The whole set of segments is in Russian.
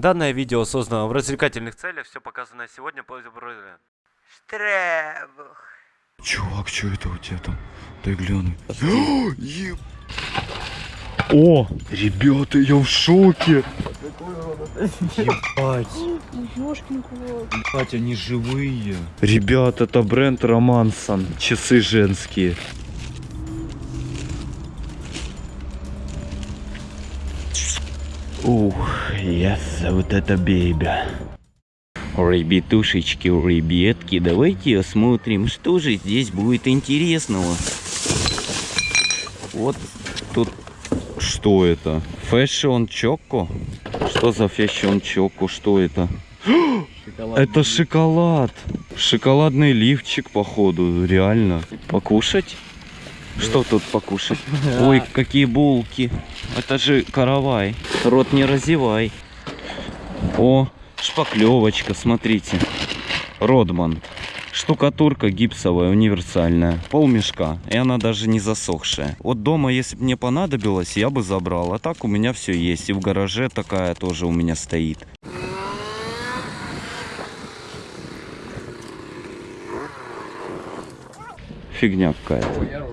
Данное видео создано в развлекательных целях, все показанное сегодня по Штребух. Чувак, что это у тебя там? Дай гляну. Еб- О, ребята, я в шоке. Ебать. Ебать, они живые. Ребят, это бренд Романсон. Часы женские. Ух, yes, вот это бейбя. Ребятушечки, ребятки, давайте осмотрим, что же здесь будет интересного. Вот тут Что это? Fashion Choco? Что за Fashion Choco? Что это? Это шоколад. Шоколадный лифчик, походу, реально. Покушать? Что тут покушать? Ой, какие булки. Это же каравай. Рот не разевай. О, шпаклевочка, смотрите. Родман. Штукатурка гипсовая, универсальная. Пол мешка. И она даже не засохшая. Вот дома, если бы мне понадобилось, я бы забрал. А так у меня все есть. И в гараже такая тоже у меня стоит. Фигня какая-то. Я.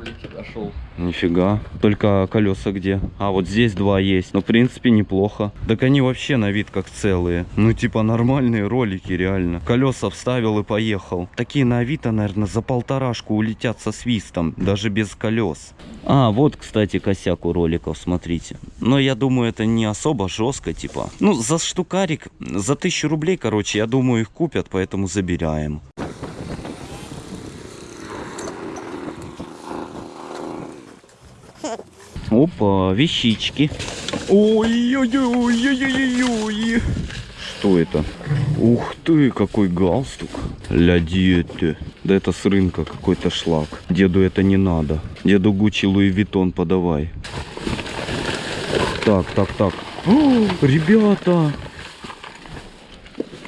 Нифига. Только колеса где? А, вот здесь два есть. Ну, в принципе, неплохо. Так они вообще на вид как целые. Ну, типа нормальные ролики, реально. Колеса вставил и поехал. Такие на Авито, наверное, за полторашку улетят со свистом. Даже без колес. А, вот, кстати, косяк у роликов, смотрите. Но я думаю, это не особо жестко, типа. Ну, за штукарик, за тысячу рублей, короче, я думаю, их купят, поэтому забираем. Опа, вещички. Ой-ой-ой-ой-ой-ой. Что это? Ух ты, какой галстук. Ля диете. Да это с рынка какой-то шлак. Деду это не надо. Деду Гуччи Луи Виттон подавай. Так, так, так. О, ребята!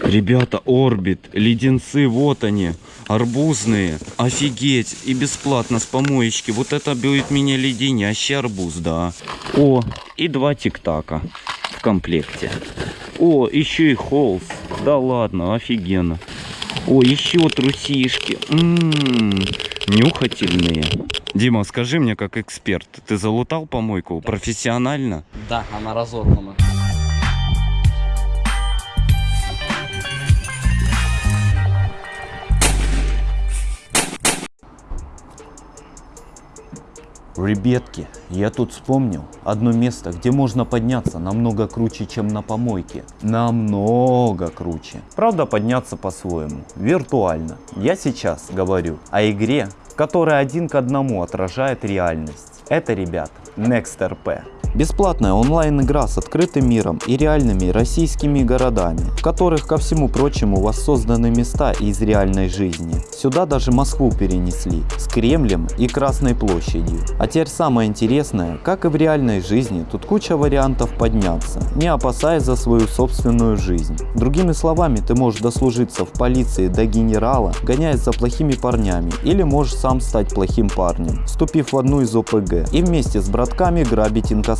Ребята, Орбит, леденцы, вот они, арбузные, офигеть, и бесплатно с помоечки, вот это будет меня леденящий арбуз, да. О, и два тик-така в комплекте. О, еще и холст, да ладно, офигенно. О, еще трусишки, М-м, нюхательные. Дима, скажи мне как эксперт, ты залутал помойку профессионально? Да, она разорвана. Ребятки, я тут вспомнил одно место, где можно подняться намного круче, чем на помойке. Намного круче. Правда, подняться по-своему, виртуально. Я сейчас говорю о игре, которая один к одному отражает реальность. Это, ребят, NextRP. Бесплатная онлайн-игра с открытым миром и реальными российскими городами, в которых, ко всему прочему, воссозданы места из реальной жизни. Сюда даже Москву перенесли, с Кремлем и Красной площадью. А теперь самое интересное, как и в реальной жизни, тут куча вариантов подняться, не опасаясь за свою собственную жизнь. Другими словами, ты можешь дослужиться в полиции до генерала, гоняясь за плохими парнями, или можешь сам стать плохим парнем, вступив в одну из ОПГ и вместе с братками грабить инкассаторов.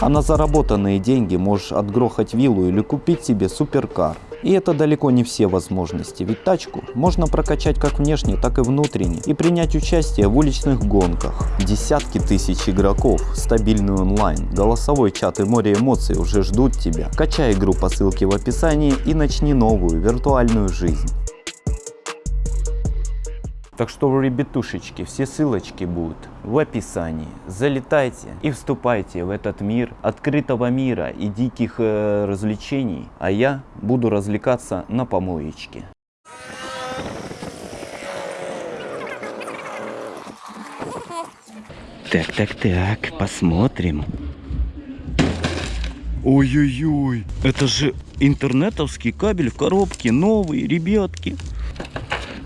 А на заработанные деньги можешь отгрохать виллу или купить себе суперкар. И это далеко не все возможности, ведь тачку можно прокачать как внешне, так и внутренне и принять участие в уличных гонках. Десятки тысяч игроков, стабильный онлайн, голосовой чат и море эмоций уже ждут тебя. Качай игру по ссылке в описании и начни новую виртуальную жизнь. Так что, ребятушечки, все ссылочки будут в описании. Залетайте и вступайте в этот мир открытого мира и диких э, развлечений. А я буду развлекаться на помоечке. Так, так, так, посмотрим. Ой-ой-ой, это же интернетовский кабель в коробке, новый, ребятки.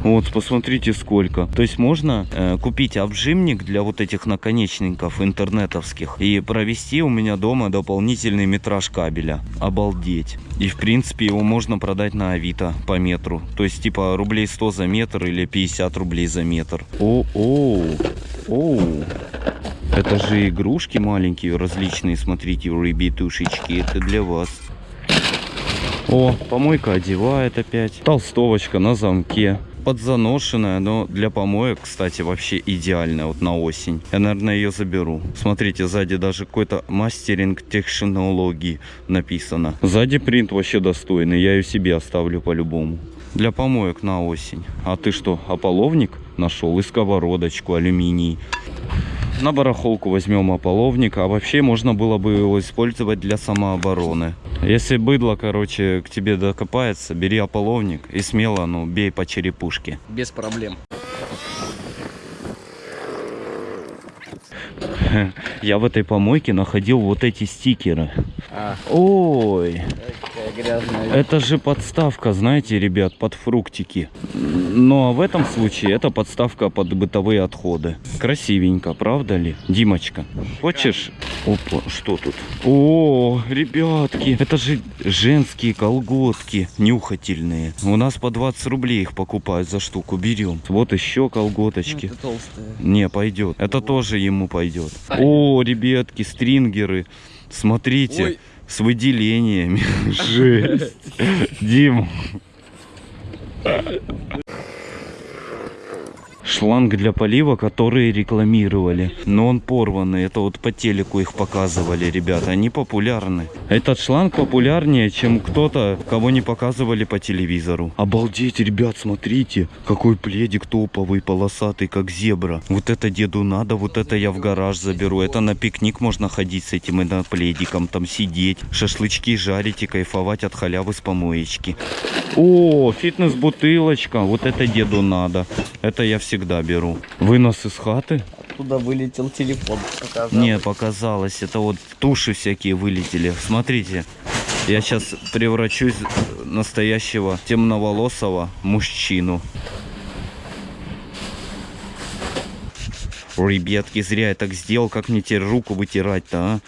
Вот, посмотрите сколько. То есть можно э, купить обжимник для вот этих наконечников интернетовских и провести у меня дома дополнительный метраж кабеля. Обалдеть. И в принципе его можно продать на Авито по метру. То есть типа рублей 100 за метр или 50 рублей за метр. О-о, оу. Это же игрушки маленькие, различные, смотрите, ребятушечки, это для вас. О, помойка одевает опять. Толстовочка на замке. Подзаношенная, но для помоек, кстати, вообще идеальная вот на осень. Я, наверное, ее заберу. Смотрите, сзади даже какой-то мастеринг технологии написано. Сзади принт вообще достойный, я ее себе оставлю по-любому. Для помоек на осень. А ты что, ополовник нашел? И сковородочку, алюминий. На барахолку возьмем ополовник, а вообще можно было бы его использовать для самообороны. Если быдло, короче, к тебе докопается, бери ополовник и смело, ну, бей по черепушке. Без проблем. Я в этой помойке находил вот эти стикеры. А, Ой, это же подставка, знаете, ребят, под фруктики. Но в этом случае это подставка под бытовые отходы. Красивенько, правда ли? Димочка, хочешь? Опа, что тут? О, ребятки, это же женские колготки нюхательные. У нас по 20 рублей их покупают за штуку, берем. Вот еще колготочки. Ну, это толстая. Не, пойдет. Это тоже ему пойдет. О, ребятки, стрингеры. Смотрите, Ой. с выделениями. Жесть. Дим. Шланг для полива, который рекламировали. Но он порванный. Это вот по телеку их показывали, ребята. Они популярны. Этот шланг популярнее, чем кто-то, кого не показывали по телевизору. Обалдеть, ребят, смотрите. Какой пледик топовый, полосатый, как зебра. Вот это деду надо, вот это я в гараж заберу. Это на пикник можно ходить с этим и на пледиком, там сидеть, шашлычки жарить и кайфовать от халявы с помоечки. О, фитнес-бутылочка. Вот это деду надо. Это я всегда беру. Вынос из хаты? Оттуда вылетел телефон. показалось. Не, показалось. Это вот туши всякие вылетели. Смотрите. Я сейчас превращусь в настоящего темноволосого мужчину. Ребятки, зря я так сделал. Как мне теперь руку вытирать-то, а?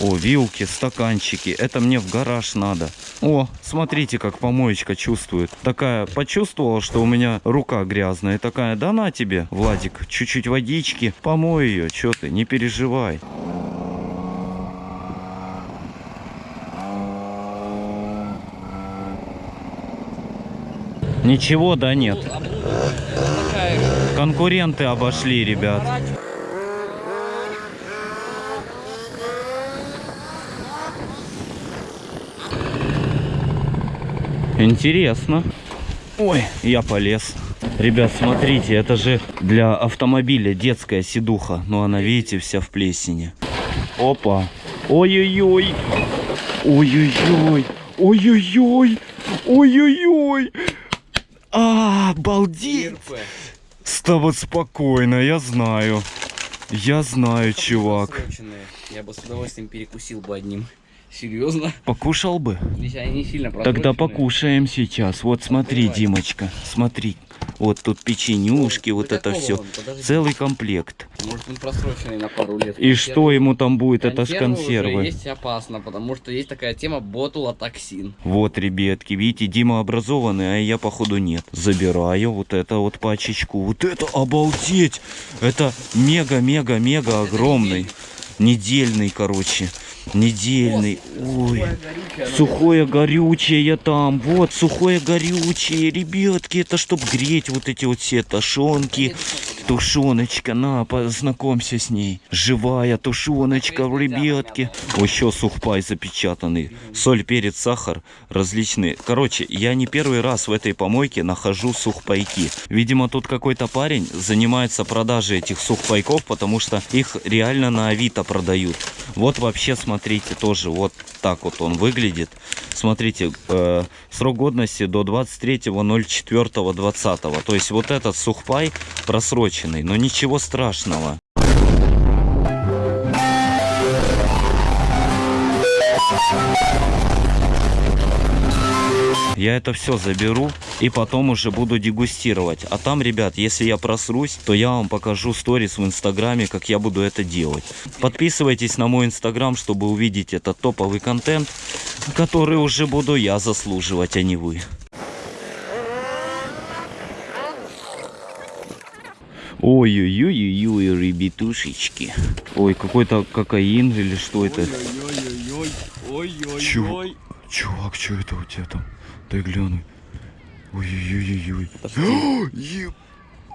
О, вилки, стаканчики. Это мне в гараж надо. О, смотрите, как помоечка чувствует. Такая, почувствовала, что у меня рука грязная. Такая, да на тебе, Владик, чуть-чуть водички. Помой ее, что ты, не переживай. Ничего, да нет. Конкуренты обошли, ребят. Интересно. Ой, я полез. Ребят, смотрите, это же для автомобиля детская сидуха. Но она, видите, вся в плесени. Опа. Ой-ой-ой. Ой-ой-ой. Ой-ой-ой. Ой-ой-ой. А, обалдеть. ИРП. Ставот спокойно, я знаю. Я знаю, чувак. Я бы с удовольствием перекусил бы одним. Серьезно? Покушал бы? Здесь они сильно Тогда покушаем сейчас. Вот смотри, Давай. Димочка, смотри. Вот тут печенюшки, вот До это все. он? Подожди. Целый комплект. Может он просроченный на пару лет. И что ему там будет? Это ж Консервы уже консервы. есть опасно, потому что есть такая тема ботулотоксин. Вот, ребятки, видите, Дима образованный, а я, походу, нет. Забираю вот это вот пачечку. Вот это, обалдеть! Это мега-мега-мега огромный. Недельный, короче. Недельный. Ой. Сухое горючее там, вот, сухое горючее, ребятки, это чтоб греть вот эти вот все тушенки. Тушеночка, на, познакомься с ней. Живая тушеночка, ребятки. О, еще сухпай запечатанный. Соль, перец, сахар, различные. Короче, я не первый раз в этой помойке нахожу сухпайки. Видимо, тут какой-то парень занимается продажей этих сухпайков, потому что их реально на Авито продают. Вот вообще, смотрите, тоже вот так вот он выглядит. Смотрите, э, срок годности до 23.04.20. То есть вот этот сухпай просроченный, но ничего страшного. Я это все заберу и потом уже буду дегустировать. А там, ребят, если я просрусь, то я вам покажу сторис в инстаграме, как я буду это делать. Подписывайтесь на мой инстаграм, чтобы увидеть этот топовый контент, который уже буду я заслуживать, а не вы. Ой-ой-ой-ой, ребятушечки. Ой, какой-то кокаин или что это? Чё? Чувак, что это у тебя там? Дай гляну. Ой-ой-ой-ой.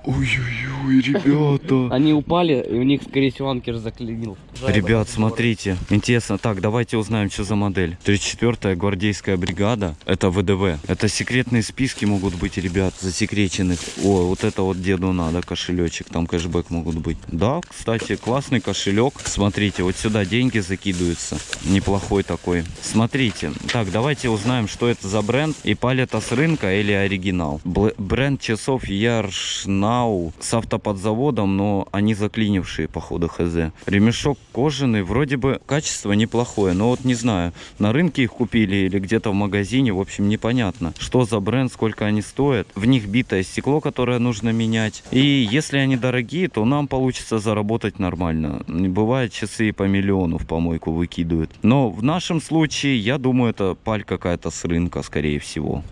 Ой-ой-ой, ребята. Они упали, и у них, скорее всего, анкер заклинил. Ребят, смотрите. Интересно. Так, давайте узнаем, что за модель. 34-я гвардейская бригада. Это ВДВ. Это секретные списки могут быть, ребят, засекреченных. О, вот это вот деду надо, кошелечек. Там кэшбэк могут быть. Да, кстати, классный кошелек. Смотрите, вот сюда деньги закидываются. Неплохой такой. Смотрите. Так, давайте узнаем, что это за бренд. И палета с рынка или оригинал. Бл- бренд часов Яршнау с автоподзаводом, но они заклинившие, походу, хз. Ремешок кожаный, вроде бы качество неплохое, но вот не знаю, на рынке их купили или где-то в магазине, в общем, непонятно, что за бренд, сколько они стоят. В них битое стекло, которое нужно менять. И если они дорогие, то нам получится заработать нормально. Бывает, часы по миллиону в помойку выкидывают. Но в нашем случае, я думаю, это паль какая-то с рынка, скорее всего.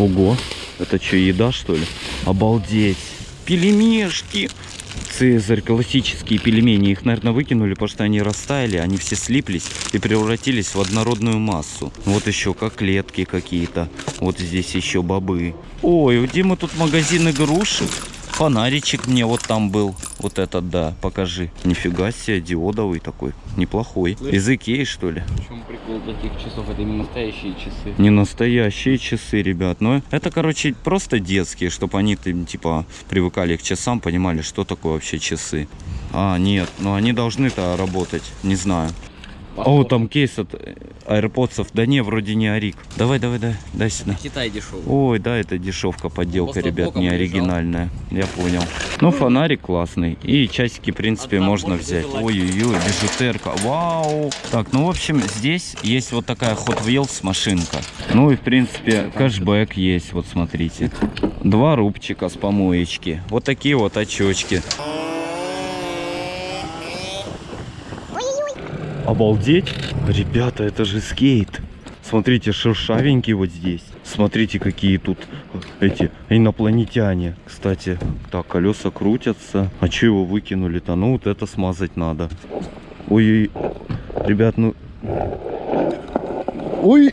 Ого, это что, еда что ли? Обалдеть. Пельмешки. Цезарь, классические пельмени. Их, наверное, выкинули, потому что они растаяли, они все слиплись и превратились в однородную массу. Вот еще коклетки какие-то. Вот здесь еще бобы. Ой, у Димы тут магазин игрушек. Фонаричек мне вот там был. Вот этот, да, покажи. Нифига себе, диодовый такой. Неплохой. Из Икеи, что ли? В чем прикол таких часов? Это именно настоящие часы. Не настоящие часы, ребят. Но это, короче, просто детские, чтобы они, типа, привыкали к часам, понимали, что такое вообще часы. А, нет, но они должны-то работать. Не знаю. О, там кейс от э, AirPods. Да не, вроде не Арик. Давай, давай, дай, дай сюда. Китай дешевый. Ой, да, это дешевка, подделка, Просто ребят, не лежал. оригинальная. Я понял. Ну, фонарик классный. И часики, в принципе, Одна можно взять. Ой-ой-ой, бижутерка. Вау! Так, ну, в общем, здесь есть вот такая Hot Wheels машинка. Ну и, в принципе, кэшбэк есть, вот смотрите. Два рубчика с помоечки. Вот такие вот очечки. Обалдеть! Ребята, это же скейт. Смотрите, шершавенький вот здесь. Смотрите, какие тут эти инопланетяне. Кстати, так, колеса крутятся. А что его выкинули-то? Ну, вот это смазать надо. Ой, ребят, ну... Ой!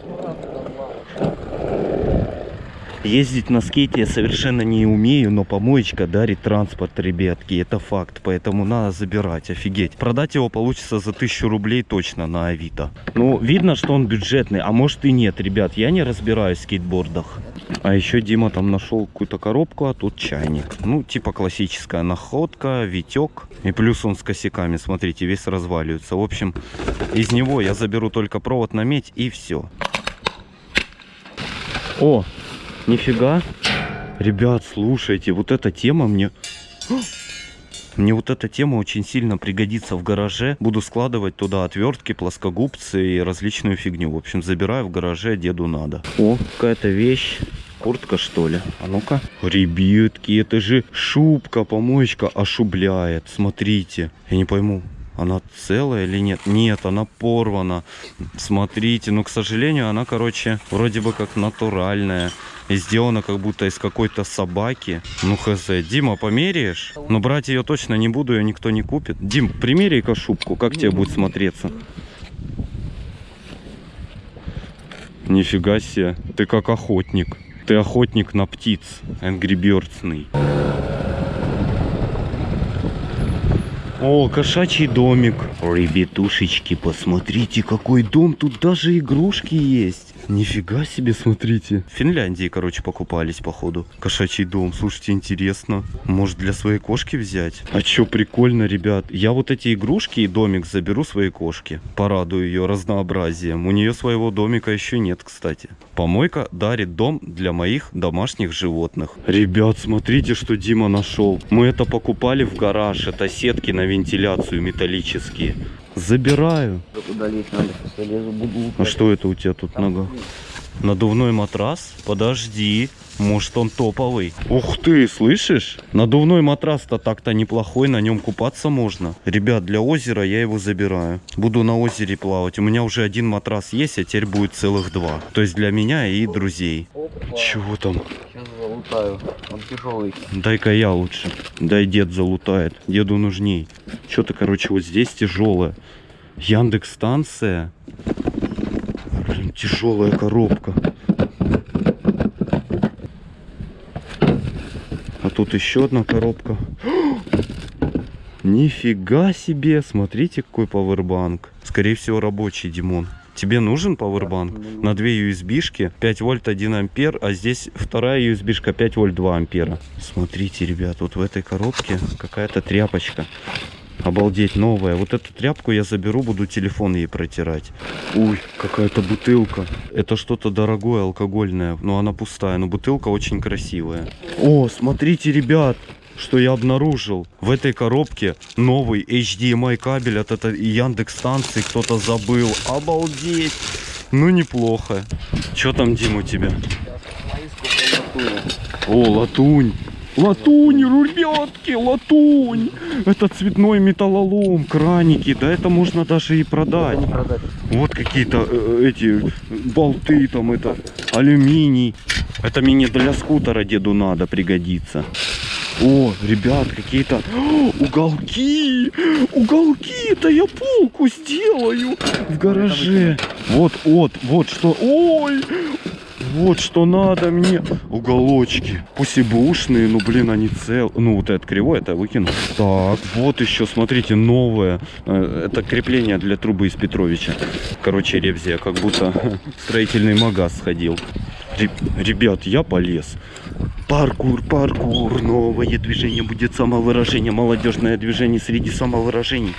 Ездить на скейте я совершенно не умею, но помоечка дарит транспорт, ребятки. Это факт, поэтому надо забирать, офигеть. Продать его получится за 1000 рублей точно на Авито. Ну, видно, что он бюджетный, а может и нет, ребят. Я не разбираюсь в скейтбордах. А еще Дима там нашел какую-то коробку, а тут чайник. Ну, типа классическая находка, витек. И плюс он с косяками, смотрите, весь разваливается. В общем, из него я заберу только провод на медь и все. О, нифига. Ребят, слушайте, вот эта тема мне... Мне вот эта тема очень сильно пригодится в гараже. Буду складывать туда отвертки, плоскогубцы и различную фигню. В общем, забираю в гараже, деду надо. О, какая-то вещь. Куртка, что ли? А ну-ка. Ребятки, это же шубка, помоечка ошубляет. Смотрите. Я не пойму, она целая или нет? Нет, она порвана. Смотрите, но, к сожалению, она, короче, вроде бы как натуральная. Сделана как будто из какой-то собаки. Ну, хз. Дима, померяешь? Но брать ее точно не буду, ее никто не купит. Дим, примеряй-ка шубку, как тебе будет смотреться? Нифига себе, ты как охотник. Ты охотник на птиц, Angry Birdsный. О, кошачий домик. Ребятушечки, посмотрите, какой дом. Тут даже игрушки есть. Нифига себе, смотрите. В Финляндии, короче, покупались, походу. Кошачий дом. Слушайте, интересно. Может, для своей кошки взять? А чё, прикольно, ребят. Я вот эти игрушки и домик заберу своей кошке. Порадую ее разнообразием. У нее своего домика еще нет, кстати. Помойка дарит дом для моих домашних животных. Ребят, смотрите, что Дима нашел. Мы это покупали в гараж. Это сетки на вентиляцию металлические. Забираю. Куда лезть надо? Залезу, буду А что это у тебя тут нога? Надувной матрас? Подожди. Может он топовый? Ух ты, слышишь? Надувной матрас-то так-то неплохой, на нем купаться можно. Ребят, для озера я его забираю. Буду на озере плавать. У меня уже один матрас есть, а теперь будет целых два. То есть для меня и друзей. Чего там? Сейчас залутаю. Он тяжелый. Дай-ка я лучше. Дай дед залутает. Деду нужней. Что-то, короче, вот здесь тяжелое. Яндекс станция. Блин, тяжелая коробка. А тут еще одна коробка. Нифига себе! Смотрите, какой пауэрбанк. Скорее всего, рабочий, Димон. Тебе нужен пауэрбанк? На две USB-шки 5 вольт 1 ампер, а здесь вторая USB-шка 5 вольт 2 ампера. Смотрите, ребят, вот в этой коробке какая-то тряпочка. Обалдеть, новая. Вот эту тряпку я заберу, буду телефон ей протирать. Ой, какая-то бутылка. Это что-то дорогое, алкогольное. Но она пустая, но бутылка очень красивая. О, смотрите, ребят, что я обнаружил. В этой коробке новый HDMI кабель от этой Яндекс станции кто-то забыл. Обалдеть. Ну, неплохо. Что там, Дим, у тебя? О, латунь. Латунь, ребятки, латунь. Это цветной металлолом, краники. Да это можно даже и продать. Вот какие-то э, эти болты там, это алюминий. Это мне для скутера деду надо, пригодится. О, ребят, какие-то уголки, уголки, это я полку сделаю в гараже. Вот, вот, вот что, ой, вот что надо мне. Уголочки. Пусть и бушные, но, блин, они цел. Ну, вот это кривой, это выкину. Так, вот еще, смотрите, новое. Э, Это крепление для трубы из Петровича. Короче, ревзия, как будто строительный магаз сходил. Ре- Ребят, я полез. Паркур, паркур, новое движение будет самовыражение, молодежное движение среди самовыражений.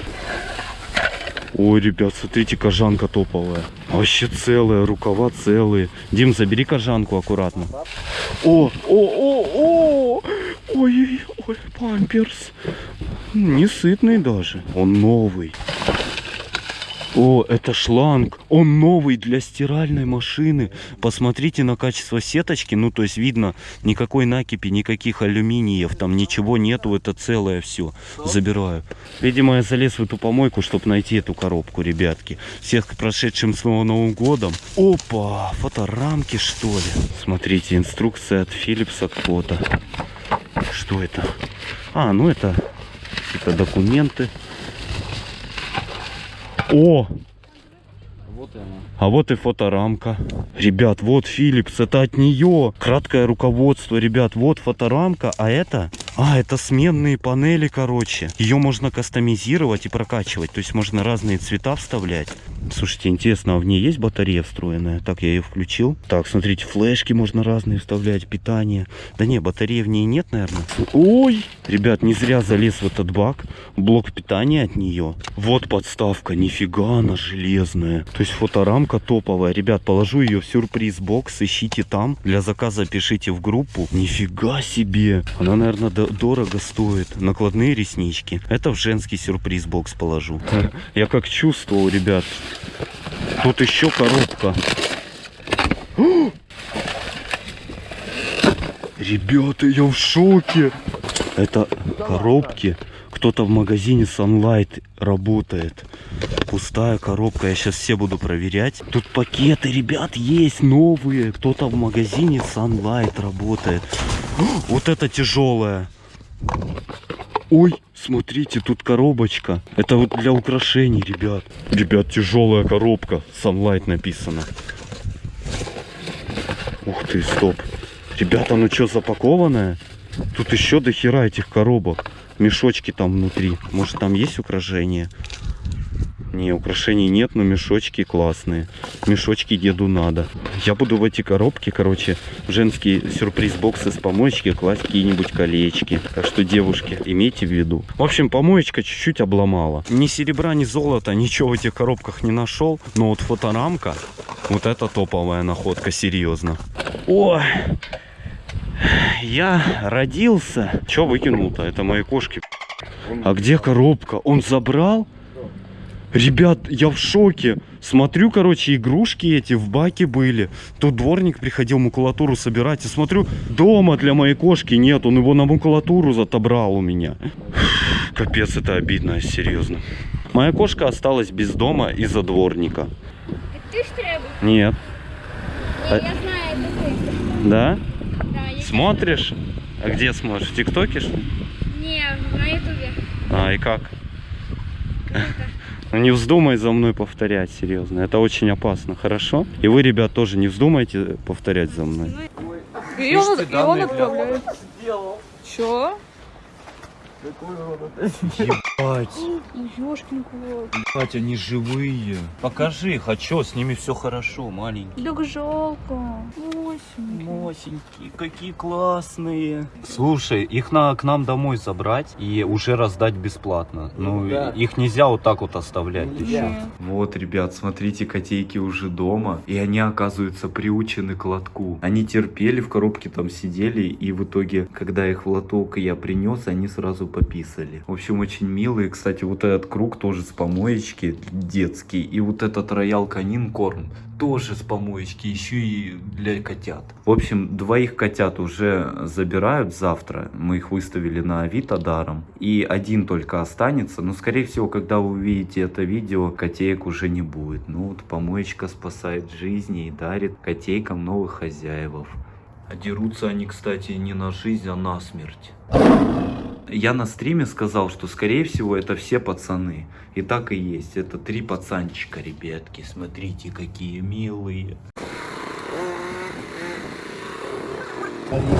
Ой, ребят, смотрите, кожанка топовая. Вообще целая, рукава целые. Дим, забери кожанку аккуратно. О, о, о, о! Ой, ой, памперс. Не сытный даже. Он новый. О, это шланг. Он новый для стиральной машины. Посмотрите на качество сеточки. Ну, то есть видно, никакой накипи, никаких алюминиев. Там ничего нету. Это целое все. Забираю. Видимо, я залез в эту помойку, чтобы найти эту коробку, ребятки. Всех прошедшим с Новым годом. Опа, фоторамки, что ли? Смотрите, инструкция от Philips от фото. Что это? А, ну это какие-то документы. О, Вот и она. а вот и фоторамка. Ребят, вот Philips, это от нее. Краткое руководство, ребят, вот фоторамка, а это... А, это сменные панели, короче. Ее можно кастомизировать и прокачивать. То есть можно разные цвета вставлять. Слушайте, интересно, а в ней есть батарея встроенная? Так, я ее включил. Так, смотрите, флешки можно разные вставлять, питание. Да не, батареи в ней нет, наверное. Ой! Ребят, не зря залез в этот бак. Блок питания от нее. Вот подставка, нифига она железная. То есть фоторамка топовая. Ребят, положу ее в сюрприз-бокс, ищите там. Для заказа пишите в группу. Нифига себе! Она, наверное, до- дорого стоит. Накладные реснички. Это в женский сюрприз-бокс положу. Я как чувствовал, ребят. Тут еще коробка. Ребята, я в шоке. Это коробки. Кто-то в магазине Sunlight работает. Пустая коробка. Я сейчас все буду проверять. Тут пакеты, ребят, есть новые. Кто-то в магазине Sunlight работает. Вот это тяжелая. Ой, смотрите, тут коробочка. Это вот для украшений, ребят. Ребят, тяжелая коробка. Sunlight написано. Ух ты, стоп. Ребята, ну что, запакованная? Тут еще до хера этих коробок. Мешочки там внутри. Может там есть украшения? Не, украшений нет, но мешочки классные. Мешочки деду надо. Я буду в эти коробки, короче, женские сюрприз-боксы с помоечки класть какие-нибудь колечки. Так что, девушки, имейте в виду. В общем, помоечка чуть-чуть обломала. Ни серебра, ни золота, ничего в этих коробках не нашел. Но вот фоторамка, вот это топовая находка, серьезно. Ой, я родился. Че выкинул-то? Это мои кошки. А где коробка? Он забрал? Ребят, я в шоке. Смотрю, короче, игрушки эти в баке были. Тут дворник приходил макулатуру собирать. И смотрю, дома для моей кошки нет. Он его на макулатуру отобрал у меня. Капец, это обидно, серьезно. Моя кошка осталась без дома из-за дворника. Ты ж треба. Нет. Не, я знаю, это ты. Да? Да, Смотришь? А где смотришь? В ТикТоке что ли? Не, на ютубе. А, и как? Ну не вздумай за мной повторять, серьезно. Это очень опасно, хорошо? И вы, ребят, тоже не вздумайте повторять за мной. И он, и он отправляет. Ебать, Ёшкин кот. ебать, они живые. Покажи чё, с ними все хорошо, маленькие. Так жалко. Осенький. Мосенькие, какие классные. Слушай, их надо к нам домой забрать и уже раздать бесплатно. Ну, их нельзя вот так вот оставлять. ты чё? Вот, ребят, смотрите, котейки уже дома, и они, оказывается, приучены к лотку. Они терпели, в коробке там сидели, и в итоге, когда их в лоток я принес, они сразу пописали. В общем, очень милые. Кстати, вот этот круг тоже с помоечки детский, и вот этот роял канин корм тоже с помоечки, еще и для котят. В общем, двоих котят уже забирают завтра. Мы их выставили на Авито даром. И один только останется. Но, скорее всего, когда вы увидите это видео, котеек уже не будет. Ну вот, помоечка спасает жизни и дарит котейкам новых хозяевов. А дерутся они, кстати, не на жизнь, а на смерть. Я на стриме сказал, что скорее всего это все пацаны. И так и есть. Это три пацанчика, ребятки. Смотрите, какие милые.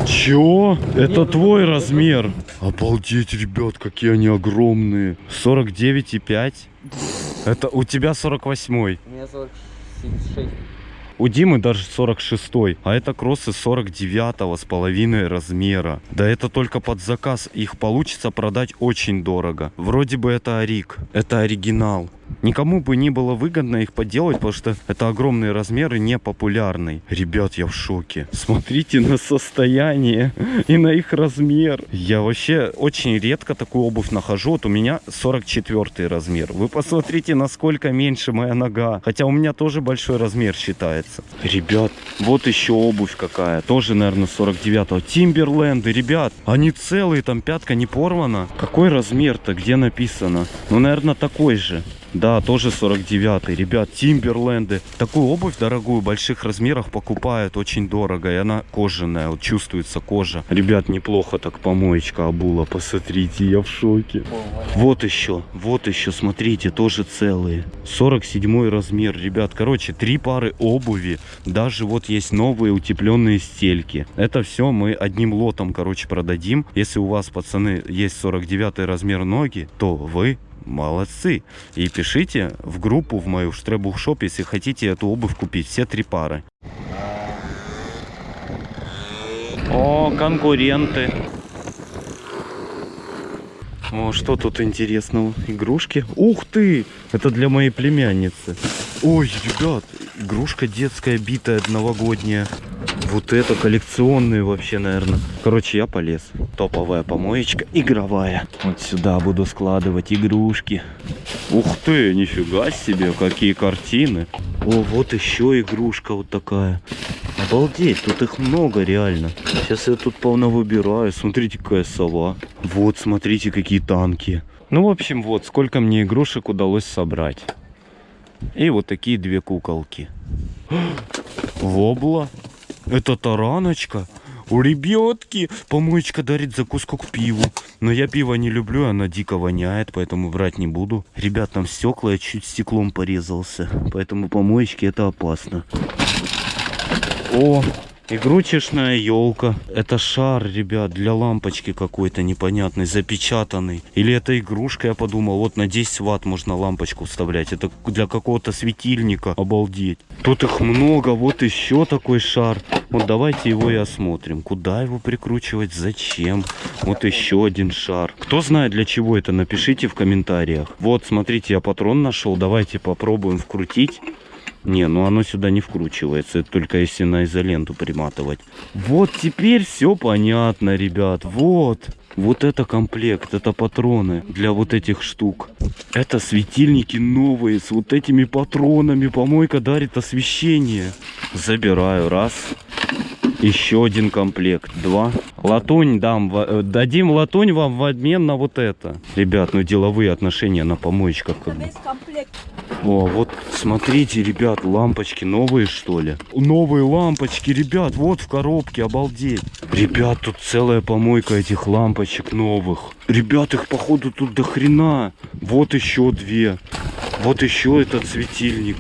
Чё? Это твой размер? Обалдеть, ребят, какие они огромные. 49,5? Это у тебя 48 У меня 46. У Димы даже 46 а это кроссы 49 с половиной размера. Да это только под заказ, их получится продать очень дорого. Вроде бы это Арик, это оригинал. Никому бы не было выгодно их поделать, потому что это огромные размеры, не популярный. Ребят, я в шоке. Смотрите на состояние и на их размер. Я вообще очень редко такую обувь нахожу. Вот у меня 44 размер. Вы посмотрите, насколько меньше моя нога. Хотя у меня тоже большой размер считается. Ребят, вот еще обувь какая. Тоже, наверное, 49-го. Тимберленды, ребят. Они целые, там пятка не порвана. Какой размер-то? Где написано? Ну, наверное, такой же. Да, тоже 49 Ребят, Тимберленды. Такую обувь дорогую больших размерах покупают очень дорого. И она кожаная, вот чувствуется кожа. Ребят, неплохо так помоечка обула. Посмотрите, я в шоке. Вот еще, вот еще, смотрите, тоже целые. 47 размер, ребят. Короче, три пары обуви. Даже вот есть новые утепленные стельки. Это все мы одним лотом, короче, продадим. Если у вас, пацаны, есть 49 размер ноги, то вы молодцы. И пишите в группу в мою Штребухшоп, если хотите эту обувь купить. Все три пары. О, конкуренты. О, что тут интересного? Игрушки? Ух ты! Это для моей племянницы. Ой, ребят, игрушка детская, битая, новогодняя. Вот это коллекционные вообще, наверное. Короче, я полез. Топовая помоечка, игровая. Вот сюда буду складывать игрушки. Ух ты, нифига себе, какие картины. О, вот еще игрушка вот такая. Обалдеть, тут их много реально. Сейчас я тут полно выбираю. Смотрите, какая сова. Вот, смотрите, какие танки. Ну, в общем, вот, сколько мне игрушек удалось собрать. И вот такие две куколки. Вобла. Это тараночка. У ребятки помоечка дарит закуску к пиву. Но я пиво не люблю, оно дико воняет, поэтому брать не буду. Ребят, там стекла, я чуть стеклом порезался. Поэтому помоечки это опасно. О, игрушечная елка. Это шар, ребят, для лампочки какой-то непонятный, запечатанный. Или это игрушка, я подумал. Вот на 10 ватт можно лампочку вставлять. Это для какого-то светильника. Обалдеть. Тут их много. Вот еще такой шар. Вот давайте его и осмотрим. Куда его прикручивать? Зачем? Вот еще один шар. Кто знает для чего это, напишите в комментариях. Вот, смотрите, я патрон нашел. Давайте попробуем вкрутить. Не, ну оно сюда не вкручивается, это только если на изоленту приматывать. Вот теперь все понятно, ребят, вот. Вот это комплект, это патроны для вот этих штук. Это светильники новые с вот этими патронами. Помойка дарит освещение. Забираю, раз. Еще один комплект. Два. Латунь дам. э, Дадим латунь вам в обмен на вот это. Ребят, ну деловые отношения на помоечках как бы. О, вот смотрите, ребят, лампочки новые, что ли? Новые лампочки, ребят, вот в коробке, обалдеть. Ребят, тут целая помойка этих лампочек новых. Ребят, их походу тут до хрена. Вот еще две. Вот еще этот светильник.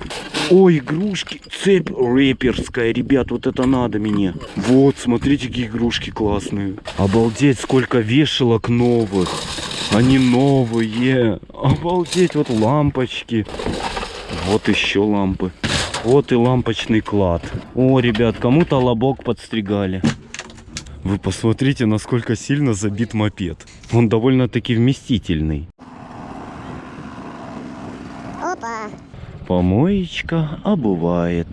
Ой, игрушки. Цепь рэперская, ребят, вот это надо мне. Вот, смотрите, какие игрушки классные. Обалдеть, сколько вешалок новых. Они новые. Обалдеть, вот лампочки. Вот еще лампы. Вот и лампочный клад. О, ребят, кому-то лобок подстригали. Вы посмотрите, насколько сильно забит мопед. Он довольно-таки вместительный. Помоечка обувает.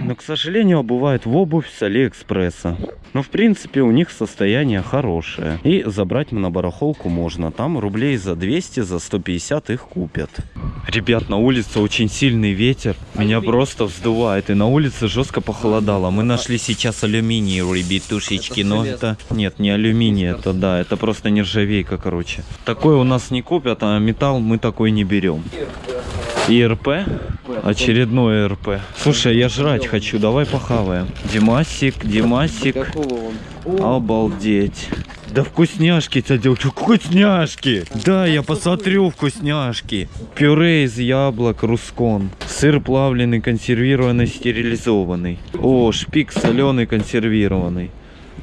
Но, к сожалению, обувает в обувь с Алиэкспресса. Но, в принципе, у них состояние хорошее. И забрать на барахолку можно. Там рублей за 200, за 150 их купят. Ребят, на улице очень сильный ветер. Меня просто вздувает. И на улице жестко похолодало. Мы нашли сейчас алюминий, ребятушечки. Но это... Нет, не алюминий, это да. Это просто нержавейка, короче. Такой у нас не купят, а металл мы такой не берем. ИРП? Очередной ИРП. Слушай, я жрать хочу, давай похаваем. Димасик, Димасик. Обалдеть. Да вкусняшки, тядя, вкусняшки. Да, я посмотрю вкусняшки. Пюре из яблок, рускон. Сыр плавленый, консервированный, стерилизованный. О, шпик соленый, консервированный.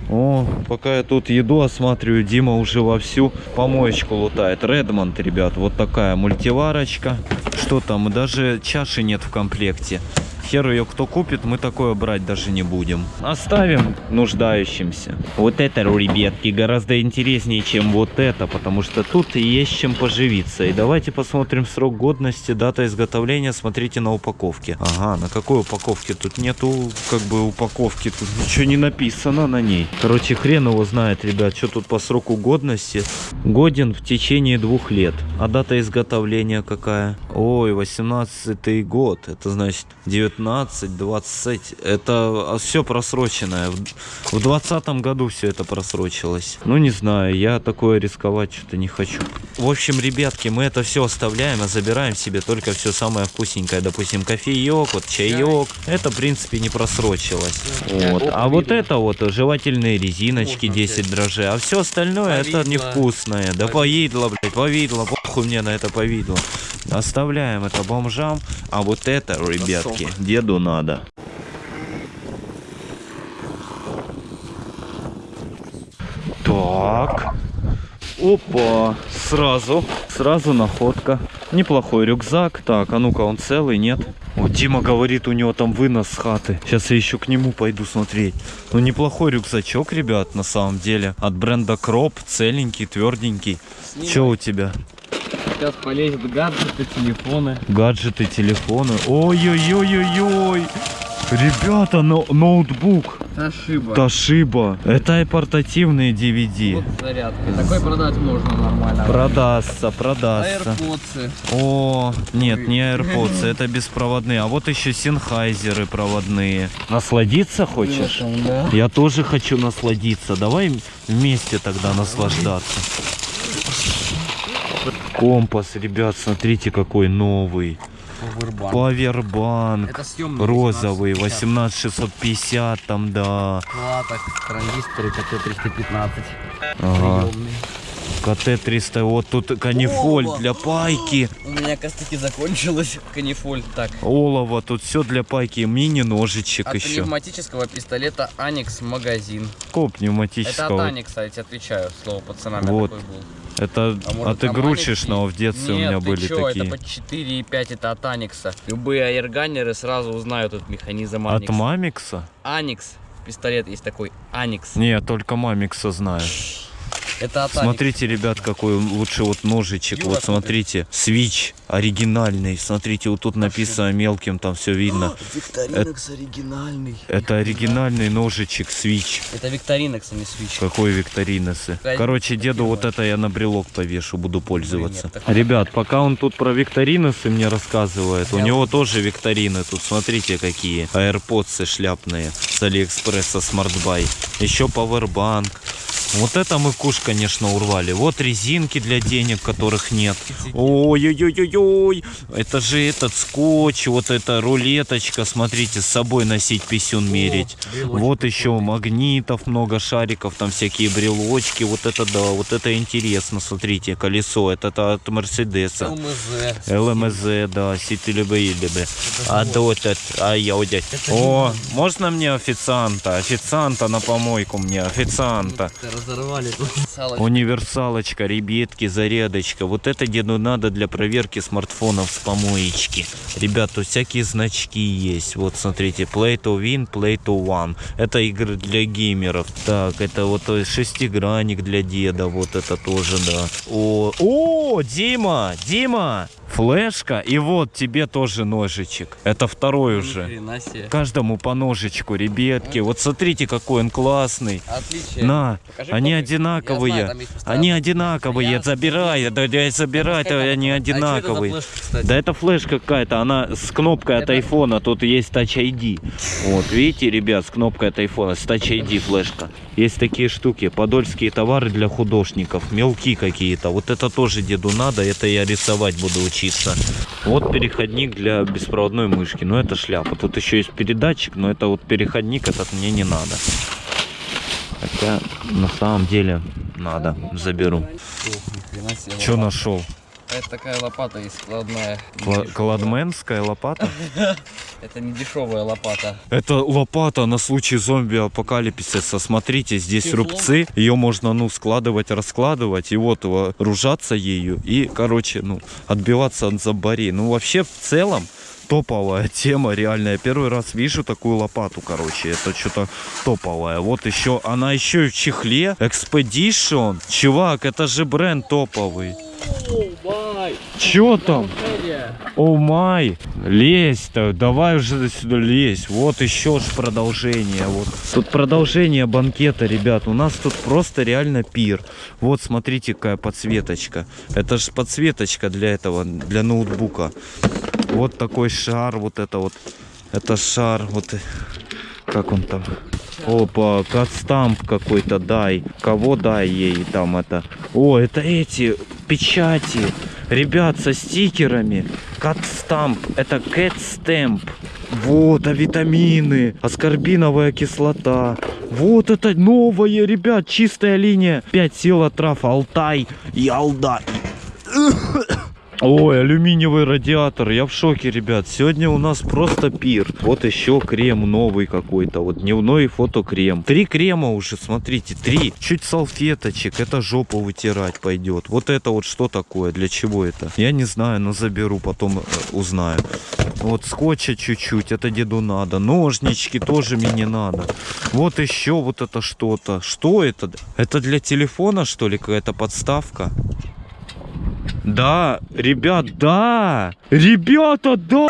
О, пока я тут еду осматриваю, Дима уже вовсю помоечку лутает. Редмонд, ребят, вот такая мультиварочка. Что там, даже чаши нет в комплекте. Хер ее кто купит, мы такое брать даже не будем. Оставим нуждающимся. Вот это, ребятки, гораздо интереснее, чем вот это, потому что тут есть чем поживиться. И давайте посмотрим срок годности, дата изготовления, смотрите на упаковке. Ага, на какой упаковке? Тут нету, как бы, упаковки, тут ничего не написано на ней. Короче, хрен его знает, ребят, что тут по сроку годности. Годен в течение двух лет. А дата изготовления какая? Ой, 18 год, это значит 19 20 это все просроченное. В, в 20 году все это просрочилось. Ну не знаю я такое рисковать что-то не хочу. В общем ребятки мы это все оставляем а забираем себе только все самое вкусненькое. Допустим кофеек вот чаек это в принципе не просрочилось. Вот. А вот это вот жевательные резиночки 10 дрожжей. А все остальное это невкусное. Да повидло. блядь повидло. Похуй мне на это повидло. Оставляем это бомжам. А вот это ребятки деду надо. Так. Опа. Сразу. Сразу находка. Неплохой рюкзак. Так, а ну-ка, он целый, нет? О, Дима говорит, у него там вынос с хаты. Сейчас я еще к нему пойду смотреть. Ну, неплохой рюкзачок, ребят, на самом деле. От бренда Кроп. Целенький, тверденький. Че у тебя? Сейчас полезет гаджеты, телефоны. Гаджеты, телефоны. Ой-ой-ой-ой-ой. Ребята, но, ноутбук. Ошиба. Ташиба. Это и портативные DVD. Вот зарядка. Такой продать можно нормально. Продастся, продастся. AirPods. О, нет, не AirPods, это беспроводные. А вот еще синхайзеры проводные. Насладиться хочешь? Да. Я тоже хочу насладиться. Давай вместе тогда наслаждаться. Компас, ребят, смотрите какой новый. Powerbank. Павербанк. Это съемный Розовый, 1850. 18650 там, да. Платок, транзисторы КТ-315. Ага. Приемный. КТ-300, вот тут канифоль О, для пайки. У меня костыки закончилась. Канифоль. Так. Олово, тут все для пайки. Мини-ножичек От еще. пневматического пистолета Аникс магазин. Какого Это от пневматического? Аникса, я тебе отвечаю, слово пацанами Вот. такой был. Это А может, от игрушечного в детстве Нет, у меня были чё, такие. это по 4,5, это от Аникса. Любые аэрганеры сразу узнают этот механизм От Аникс. Мамикса? Аникс. Пистолет есть такой. Аникс. Не, только Мамикса знаю. Это Атаникс. Смотрите, ребят, какой лучше вот ножичек. Юра, Вот смотрите, свич оригинальный. Смотрите, вот тут написано мелким, там все видно. Викторинекс оригинальный. Это оригинальный ножичек, свич. Это Викторинекс, а не свич. Какой викторинесы. Короче, деду вот это я на брелок повешу, буду пользоваться. Ребят, пока он тут про викторинесы мне рассказывает, у него тоже викторины тут, смотрите какие. AirPods шляпные с Алиэкспресса Смартбай. Еще пауэрбанк. Вот это мы куш, конечно, урвали. Вот резинки для денег, которых нет. Ой-ой-ой-ой-ой. Это же этот скотч, вот эта рулеточка. Смотрите, с собой носить писюн мерить. Вот еще магнитов много, шариков, там всякие брелочки. Вот это да, вот это интересно. Смотрите, колесо. Это от Мерседеса. ЛМЗ. ЛМЗ, да, Сити любые любы. А то этот, а я удять. О, можно мне официанта? Официанта на помойку мне, официанта. Разорвали тут. Салочка. Универсалочка, ребятки, зарядочка. Вот это деду надо для проверки смартфонов с помоечки. Ребят, тут всякие значки есть. Вот смотрите, Play to Win, Play to One. Это игры для геймеров. Так, это вот э, шестигранник для деда. Вот это тоже, да. О, о, Дима, Дима! Флешка, и вот тебе тоже ножичек. Это второй Ни уже. себе. Каждому по ножичку, ребятки. Вот смотрите, какой он классный. Отличие. На, Покажи они копию. одинаковые. Я знаю. Они одинаковые, Я- забирай, да, да, забирай, Это- они А это за одинаковые. флешка? Да это флешка какая-то, она с кнопкой от Это- айфона, тут есть Touch ID. Вот, видите, ребят, с кнопкой от айфона, с Touch ID флешка. Есть такие штуки, подольские товары для художников, мелки какие-то. Вот это тоже деду надо, это я рисовать буду учиться. Вот переходник для беспроводной мышки, но это шляпа. Тут еще есть передатчик, но это вот переходник, этот мне не надо. Хотя на самом деле надо, заберу. Что нашел? Это такая лопата есть складная. Кла- Кладменская лопата? Это не дешевая лопата. Это лопата на случай зомби-апокалипсиса. Смотрите, здесь рубцы. Ее можно, ну, складывать, раскладывать. И вот вооружаться ею. И, короче, ну, отбиваться от зомбарей. Ну, вообще, в целом, топовая тема, реально. Я первый раз вижу такую лопату, короче. Это что-то топовое. Вот еще, она еще и в чехле. Expedition. Чувак, это же бренд топовый. Чё там? О май, лезь-то, давай уже сюда лезь. Вот еще ж продолжение. Вот. Тут продолжение банкета, ребят. У нас тут просто реально пир. Вот смотрите, какая подсветочка. Это же подсветочка для этого, для ноутбука. Вот такой шар, вот это вот. Это шар, вот. Как он там? Опа, катстамп какой-то дай. Кого дай ей там это? О, это эти печати. Ребят, со стикерами. Катстамп. Это кэтстэмп. Вот, а витамины. Аскорбиновая кислота. Вот это новое, ребят, чистая линия. 5 сил трав, Алтай и Алда. Ой, алюминиевый радиатор, я в шоке, ребят. Сегодня у нас просто пир. Вот еще крем новый какой-то, вот дневной фотокрем. Три крема уже, смотрите, три. Чуть салфеточек, это жопу вытирать пойдет. Вот это вот что такое, для чего это? Я не знаю, но заберу, потом э, узнаю. Вот скотча чуть-чуть, это деду надо. Ножнички тоже мне надо. Вот еще вот это что-то. Что это? Это для телефона, что ли, какая-то подставка? Да, ребят, да! Ребята, да!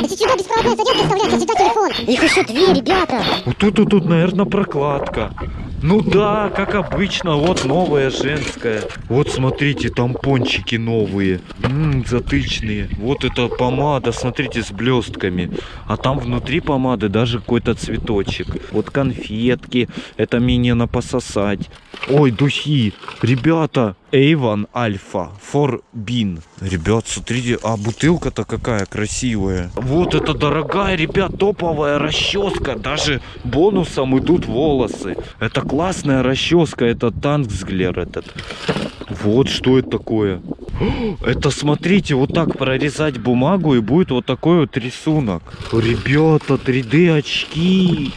Если сюда беспроводная зарядка вставляется, сюда телефон. Их еще две, ребята. Вот тут, тут, тут, наверное, прокладка. Ну да, как обычно, вот новая женская. Вот смотрите, тампончики новые. Ммм, затычные. Вот это помада, смотрите, с блестками. А там внутри помады даже какой-то цветочек. Вот конфетки. Это мне на пососать. Ой, духи. Ребята, Avon Alpha for Bean. Ребят, смотрите, а бутылка-то какая красивая. Вот это дорогая, ребят, топовая расческа. Даже бонусом идут волосы. Это классная расческа, это Танксглер этот. Вот что это такое. Это смотрите, вот так прорезать бумагу и будет вот такой вот рисунок. Ребята, 3D очки.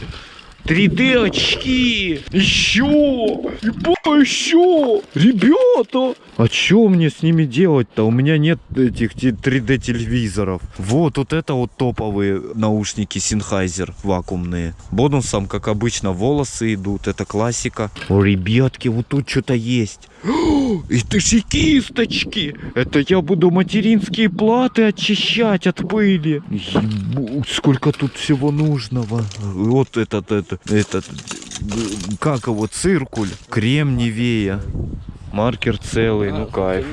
3D очки! Еще! Ебать, еще! Ребята! А что мне с ними делать-то? У меня нет этих 3D телевизоров. Вот, вот это вот топовые наушники Sennheiser вакуумные. Бонусом, как обычно, волосы идут. Это классика. О, ребятки, вот тут что-то есть. Это же кисточки! Это я буду материнские платы очищать от пыли. Ебу, сколько тут всего нужного. Вот этот, этот, этот, как его, циркуль. Крем Невея. Маркер целый, ну кайф.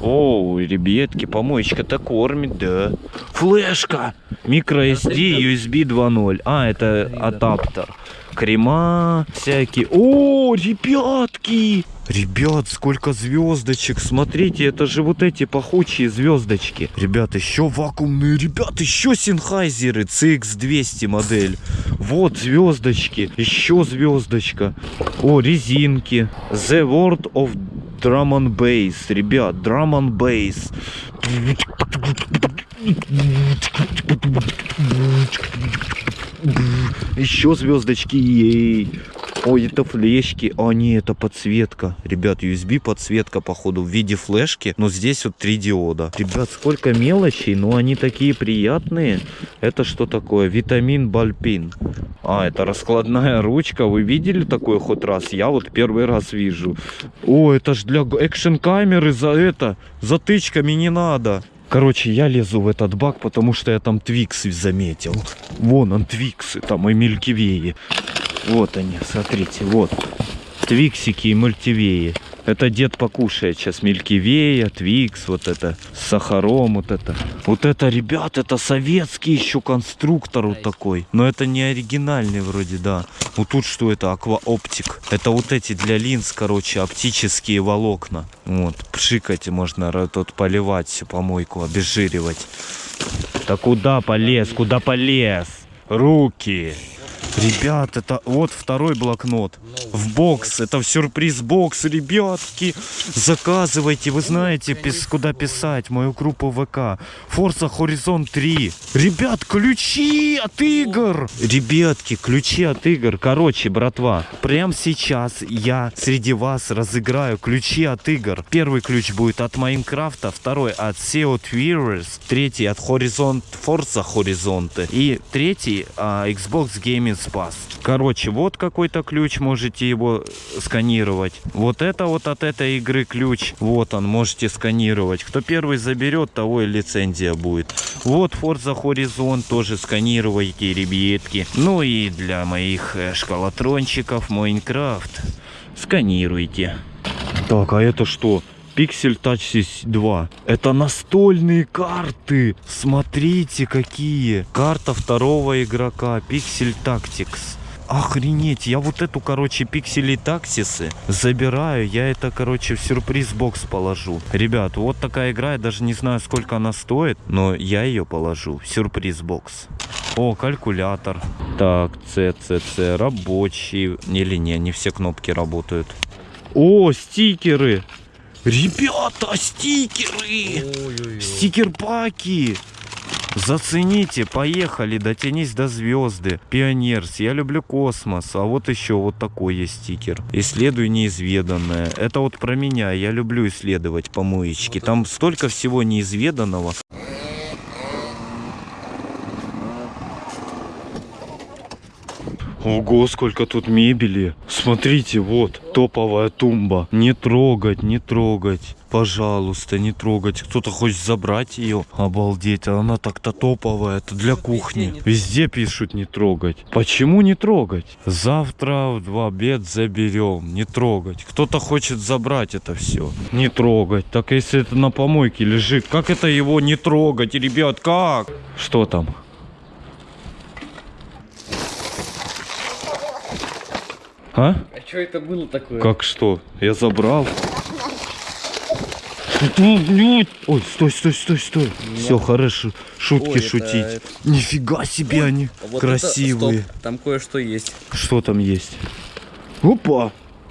О, ребятки, помоечка-то кормит, да. Флешка! Micro SD USB 2.0. А, это адаптер. Крема всякие. О, ребятки! Ребят, сколько звездочек. Смотрите, это же вот эти пахучие звездочки. Ребят, еще вакуумные. Ребят, еще Sennheiser CX200 модель. Вот звездочки. Еще звездочка. О, резинки. The World of Drum and Bass. Ребят, Drum and Bass. Еще звездочки. Ей. Ой, это флешки. А, не, это подсветка. Ребят, USB подсветка, походу, в виде флешки. Но здесь вот три диода. Ребят, сколько мелочей, но они такие приятные. Это что такое? Витамин Бальпин. А, это раскладная ручка. Вы видели такой хоть раз? Я вот первый раз вижу. О, это ж для экшн камеры за это. Затычками не надо. Короче, я лезу в этот бак, потому что я там твиксы заметил. Вон он, твиксы, там и мелькивеи. Вот они, смотрите, вот. Твиксики и мультивеи. Это дед покушает сейчас мелькивея, твикс, вот это, с сахаром, вот это. Вот это, ребят, это советский еще конструктор вот такой. Но это не оригинальный вроде, да. Вот тут что это, акваоптик. Это вот эти для линз, короче, оптические волокна. Вот, пшикать можно тут поливать всю помойку, обезжиривать. Да куда полез, куда полез? Руки. Ребят, это вот второй блокнот. В бокс. Это сюрприз бокс, ребятки. Заказывайте, вы знаете, пис- куда писать. Мою группу ВК. Forza Horizon 3. Ребят, ключи от игр. Ребятки, ключи от игр. Короче, братва, прямо сейчас я среди вас разыграю ключи от игр. Первый ключ будет от Майнкрафта, второй от SEO Tweeters, третий от Horizon Forza Horizon и третий а, Xbox Gaming Pass. Короче, вот какой-то ключ, можете его сканировать. Вот это вот от этой игры ключ. Вот он, можете сканировать. Кто первый заберет, того и лицензия будет. Вот Forza Horizon тоже сканируйте, ребятки. Ну и для моих э, шкалатрончиков Майнкрафт. Сканируйте. Так, а это что? Pixel Touch 2. Это настольные карты. Смотрите, какие. Карта второго игрока. Pixel Tactics. Охренеть, я вот эту, короче, пиксели таксисы забираю, я это, короче, в сюрприз-бокс положу. Ребят, вот такая игра, я даже не знаю, сколько она стоит, но я ее положу в сюрприз-бокс. О, калькулятор. Так, CCC, рабочий. Или не, не все кнопки работают. О, стикеры. Ребята, стикеры! Стикер-паки! Зацените, поехали, дотянись до звезды. Пионерс, я люблю космос. А вот еще вот такой есть стикер. Исследуй неизведанное. Это вот про меня, я люблю исследовать помоечки. Там столько всего неизведанного. Ого, сколько тут мебели. Смотрите, вот, топовая тумба. Не трогать, не трогать. Пожалуйста, не трогать. Кто-то хочет забрать ее. Обалдеть, а она так-то топовая. Это для кухни. Везде пишут не трогать. Почему не трогать? Завтра в два обед заберем. Не трогать. Кто-то хочет забрать это все. Не трогать. Так если это на помойке лежит, как это его не трогать, ребят? Как? Что там? А? А что это было такое? Как что? Я забрал. Блядь? Ой, стой, стой, стой, стой. Все, хорошо. Шутки Ой, шутить. это- Нифига себе они Вот красивые. это- стоп, там кое-что есть. Что там есть? Опа!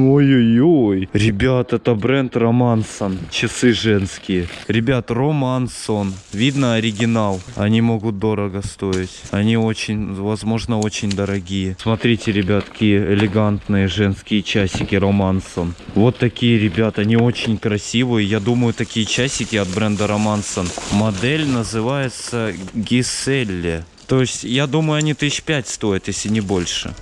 Ой-ой-ой. Ребят, это бренд Романсон. Часы женские. Ребят, Романсон. Видно оригинал. Они могут дорого стоить. Они очень, возможно, очень дорогие. Смотрите, ребятки, элегантные женские часики Романсон. Вот такие, ребят, они очень красивые. Я думаю, такие часики от бренда Романсон. Модель называется Гиселле. То есть, я думаю, они тысяч пять стоят, если не больше.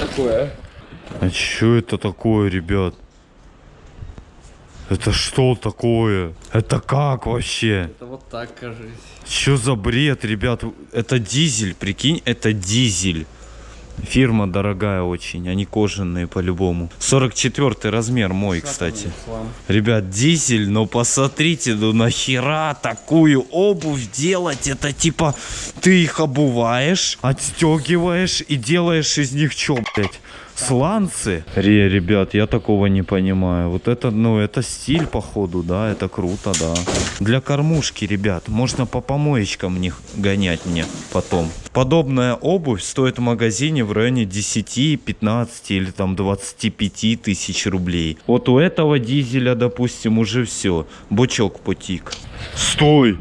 Такое. А что это такое, ребят? Это что такое? Это как вообще? Это вот так, кажется. Что за бред, ребят? Это дизель, прикинь, это дизель. Фирма дорогая очень, они кожаные по-любому. 44 размер мой, кстати. Ребят, дизель, но посмотрите, ну нахера такую обувь делать? Это типа ты их обуваешь, отстегиваешь и делаешь из них что, блядь? Сланцы? Ре, ребят, я такого не понимаю. Вот это, ну, это стиль, походу, да, это круто, да. Для кормушки, ребят, можно по помоечкам них гонять мне потом. Подобная обувь стоит в магазине в районе 10, 15 или там 25 тысяч рублей. Вот у этого дизеля, допустим, уже все. Бочок потик. Стой!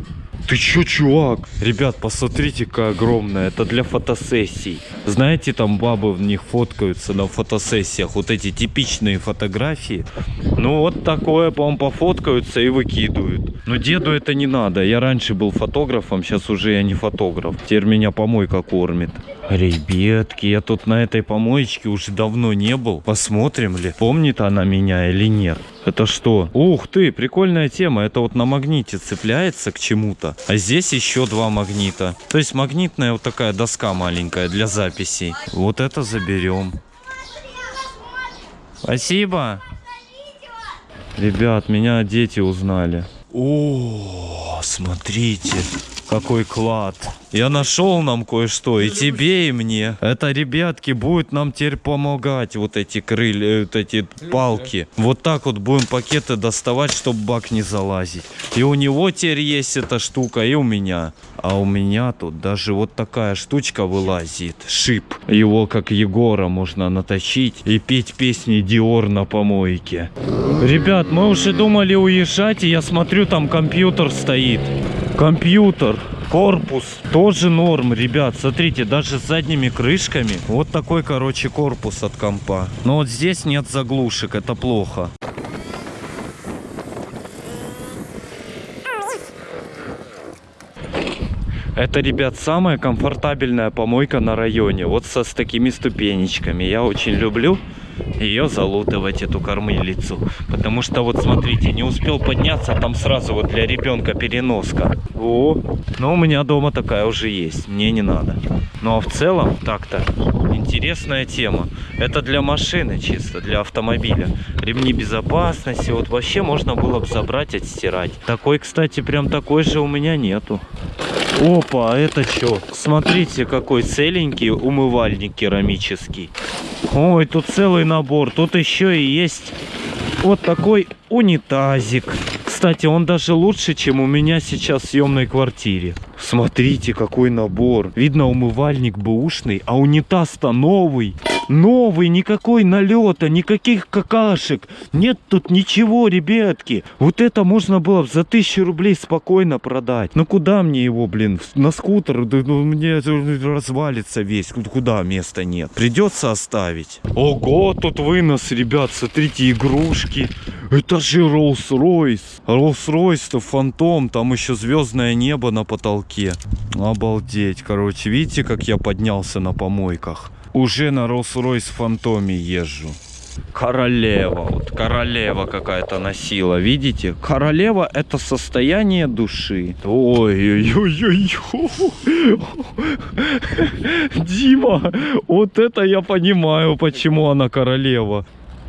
Ты чё, чувак? Ребят, посмотрите, какая огромная. Это для фотосессий. Знаете, там бабы в них фоткаются на фотосессиях. Вот эти типичные фотографии. Ну, вот такое, по-моему, пофоткаются и выкидывают. Но деду это не надо. Я раньше был фотографом, сейчас уже я не фотограф. Теперь меня помойка кормит. Ребятки, я тут на этой помоечке уже давно не был. Посмотрим ли, помнит она меня или нет. Это что? Ух ты, прикольная тема. Это вот на магните цепляется к чему-то. А здесь еще два магнита. То есть магнитная вот такая доска маленькая для записей. Вот это заберем. Спасибо. Ребят, меня дети узнали. О, смотрите, какой клад. Я нашел нам кое-что, и тебе, и мне. Это, ребятки, будет нам теперь помогать, вот эти крылья, вот эти палки. Вот так вот будем пакеты доставать, чтобы бак не залазить. И у него теперь есть эта штука, и у меня. А у меня тут даже вот такая штучка вылазит. Шип. Его, как Егора, можно наточить и петь песни Диор на помойке. Ребят, мы уже думали уезжать, и я смотрю, там компьютер стоит. Компьютер. Корпус тоже норм, ребят. Смотрите, даже с задними крышками. Вот такой, короче, корпус от компа. Но вот здесь нет заглушек, это плохо. Это, ребят, самая комфортабельная помойка на районе. Вот со, с такими ступенечками. Я очень люблю ее залутывать, эту кормилицу. Потому что, вот смотрите, не успел подняться, там сразу вот для ребенка переноска. О, но у меня дома такая уже есть, мне не надо. Ну а в целом, так-то, интересная тема. Это для машины чисто, для автомобиля. Ремни безопасности, вот вообще можно было бы забрать, отстирать. Такой, кстати, прям такой же у меня нету. Опа, а это что? Смотрите, какой целенький умывальник керамический. Ой, тут целый набор. Тут еще и есть вот такой унитазик. Кстати, он даже лучше, чем у меня сейчас в съемной квартире. Смотрите, какой набор. Видно, умывальник бэушный, а унитаз-то новый. Новый, никакой налета, никаких какашек. Нет тут ничего, ребятки. Вот это можно было бы за тысячу рублей спокойно продать. Ну куда мне его, блин, на скутер? Ну, мне развалится весь. Куда места нет? Придется оставить. Ого, тут вынос, ребят, смотрите, игрушки. Это же Rolls-Royce. Rolls-Royce-то фантом, там еще звездное небо на потолке. Обалдеть, короче, видите, как я поднялся на помойках? Уже на Rolls-Royce фантоме езжу. Королева, вот королева какая-то носила, видите? Королева это состояние души. Ой-ой-ой-ой. Дима, вот это я понимаю, почему она королева.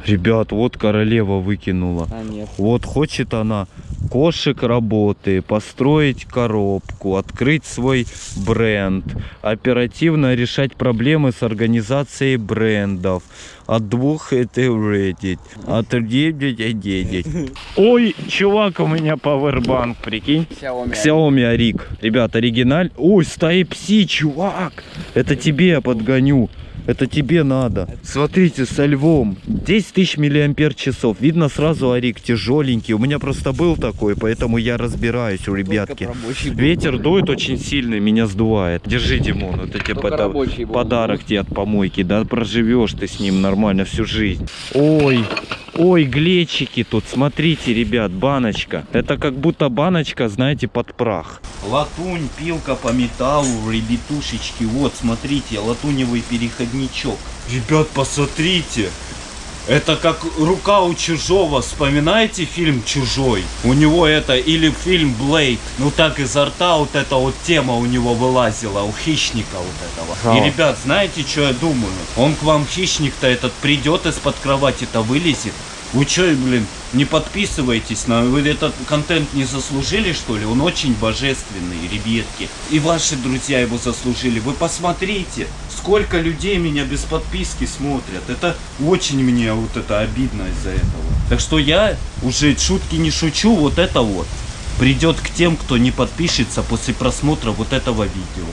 Ребят, вот королева выкинула. А нет. Вот хочет она кошек работы, построить коробку, открыть свой бренд, оперативно решать проблемы с организацией брендов. От двух это Reddit, от девять Ой, чувак, у меня пауэрбанк, прикинь. Xiaomi. Xiaomi Арик. Ребят, оригиналь. Ой, с Type-C, чувак. Это тебе я подгоню. Это тебе надо. Смотрите, со львом. 10 тысяч миллиампер часов. Видно сразу Арик тяжеленький. У меня просто был такой, поэтому я разбираюсь, ребятки. рабочий был. Ветер дует очень сильный, меня сдувает. Держи, Димон, вот рабочий был. подарок тебе от помойки. Да проживешь ты с ним нормально всю жизнь. Ой, ой, глечики тут. Смотрите, ребят, баночка. Это как будто баночка, знаете, под прах. Латунь, пилка по металлу, ребятушечки. Вот, смотрите, латуневый переходничок. Ребят, посмотрите. Это как рука у чужого. Вспоминаете фильм Чужой? У него это или фильм Блейд. Ну так изо рта вот эта вот тема у него вылазила, у хищника вот этого. И ребят, знаете, что я думаю? Он к вам хищник-то этот придет из-под кровати-то вылезет. Вы что, блин, не подписывайтесь на... Вы этот контент не заслужили, что ли? Он очень божественный, ребятки. И ваши друзья его заслужили. Вы посмотрите, сколько людей меня без подписки смотрят. Это очень мне вот это обидно из-за этого. Так что я уже шутки не шучу, вот это вот придет к тем, кто не подпишется после просмотра вот этого видео.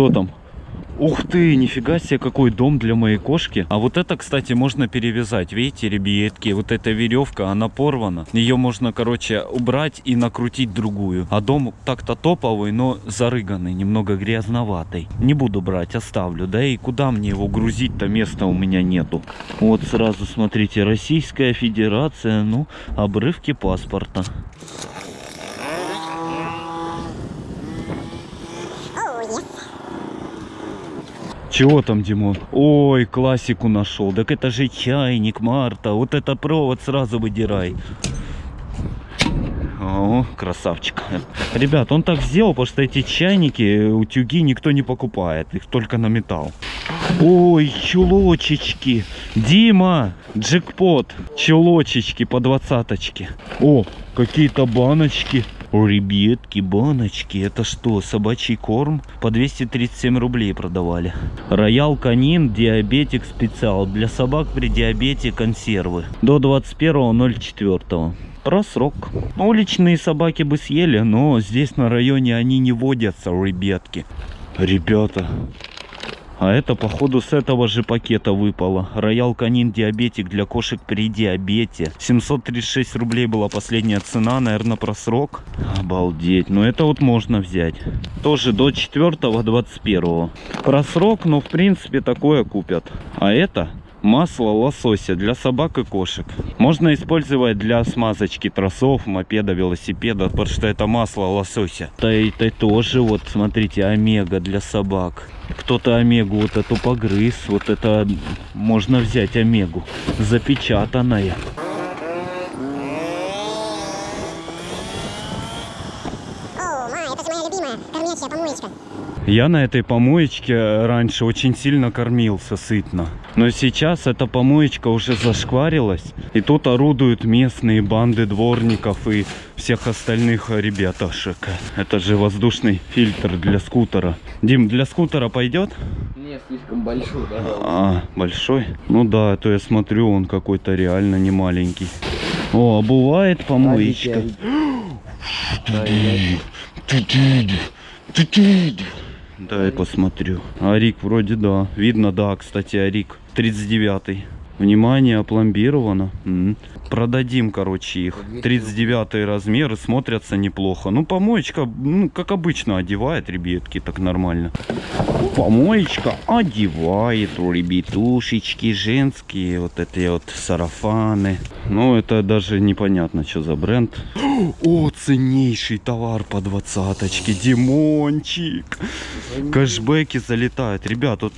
Что там? Ух ты, нифига себе, какой дом для моей кошки. А вот это, кстати, можно перевязать. Видите, ребятки, вот эта веревка, она порвана. Ее можно, короче, убрать и накрутить другую. А дом так-то топовый, но зарыганный, немного грязноватый. Не буду брать, оставлю. Да и куда мне его грузить-то, места у меня нету. Вот сразу смотрите, Российская Федерация, ну, обрывки паспорта. Чего там, Димон? Ой, классику нашел. Так это же чайник, Марта. Вот это провод сразу выдирай. О, красавчик. Ребят, он так сделал, потому что эти чайники, утюги никто не покупает. Их только на металл. Ой, чулочечки. Дима, джекпот. Чулочечки по двадцаточке. О, какие-то баночки. Ребятки, баночки. Это что, собачий корм? По 237 рублей продавали. Роял канин, диабетик специал. Для собак при диабете консервы. До 21.04. Про срок. Уличные собаки бы съели, но здесь на районе они не водятся, ребятки. Ребята, а это, походу, с этого же пакета выпало. Роял Канин Диабетик для кошек при диабете. 736 рублей была последняя цена, наверное, про срок. Обалдеть. Ну, это вот можно взять. Тоже до 4-21. Про срок, ну, в принципе, такое купят. А это масло лосося для собак и кошек. Можно использовать для смазочки тросов, мопеда, велосипеда, потому что это масло лосося. Да это тоже, вот, смотрите, омега для собак. Кто-то омегу вот эту погрыз, вот это можно взять омегу, запечатанная. Это помоечка. Я на этой помоечке раньше очень сильно кормился сытно. Но сейчас эта помоечка уже зашкварилась. И тут орудуют местные банды дворников и всех остальных ребяташек. Это же воздушный фильтр для скутера. Дим, для скутера пойдет? Не, слишком большой, да. А, большой? Ну да, а то я смотрю, он какой-то реально не маленький. О, а бывает помоечка. Дай посмотрю. Арик вроде да. Видно, да, кстати, Арик. 39-й. Внимание, опломбировано. Продадим, короче, их. 39 размеры смотрятся неплохо. Ну, помоечка, ну, как обычно, одевает ребятки так нормально. Помоечка одевает, ребятушечки, женские, вот эти вот сарафаны. Ну, это даже непонятно, что за бренд. О, ценнейший товар по двадцаточке, Димончик. Кэшбэки залетают. Ребят, вот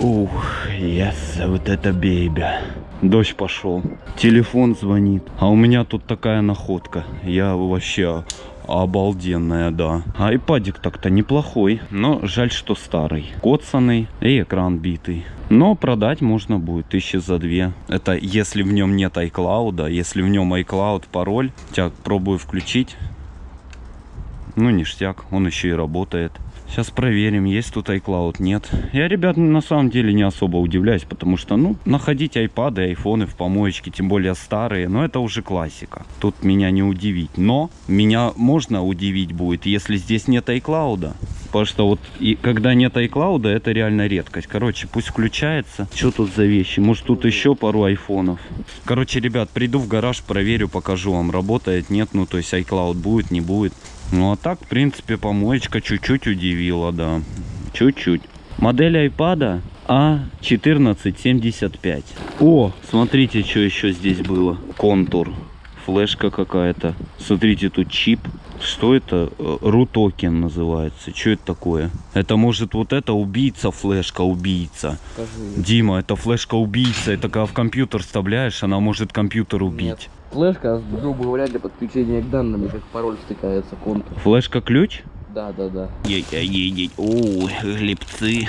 Ух, yes, вот это бейбя. Дождь пошел. Телефон звонит. А у меня тут такая находка. Я вообще Обалденная, да. Айпадик так-то неплохой, но жаль, что старый. Коцанный и экран битый. Но продать можно будет тысячи за две. Это если в нем нет iCloud, если в нем iCloud пароль. Тебя пробую включить. Ну, ништяк, он еще и работает. Сейчас проверим, есть тут iCloud, нет. Я, ребят, на самом деле не особо удивляюсь, потому что, ну, находить айпады, айфоны в помоечке, тем более старые, но это уже классика. Тут меня не удивить. Но меня можно удивить будет, если здесь нет iCloud. Потому что вот и когда нет iCloud, это реально редкость. Короче, пусть включается. Что тут за вещи? Может тут еще пару айфонов. Короче, ребят, приду в гараж, проверю, покажу вам, работает, нет. Ну, то есть iCloud будет, не будет. Ну, а так, в принципе, помоечка чуть-чуть удивила, да. Чуть-чуть. Модель айпада А1475. О, смотрите, что еще здесь было. Контур. Флешка какая-то. Смотрите, тут чип. Что это? Э, Рутокен называется. Что это такое? Это может вот это убийца флешка убийца. Дима, это флешка убийца. Это когда в компьютер вставляешь, она может компьютер убить. Нет. Флешка, грубо говоря, для подключения к данным, как пароль втыкается контур. Флешка ключ? Да, да, да. Едь-едь, ой, глебцы.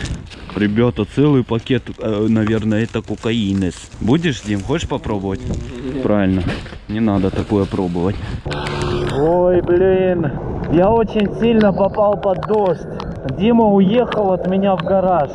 Ребята, целый пакет, э, наверное, это кокаинес. Будешь, Дим, хочешь попробовать? Правильно, не надо такое пробовать. Ой, блин, я очень сильно попал под дождь. Дима уехал от меня в гараж.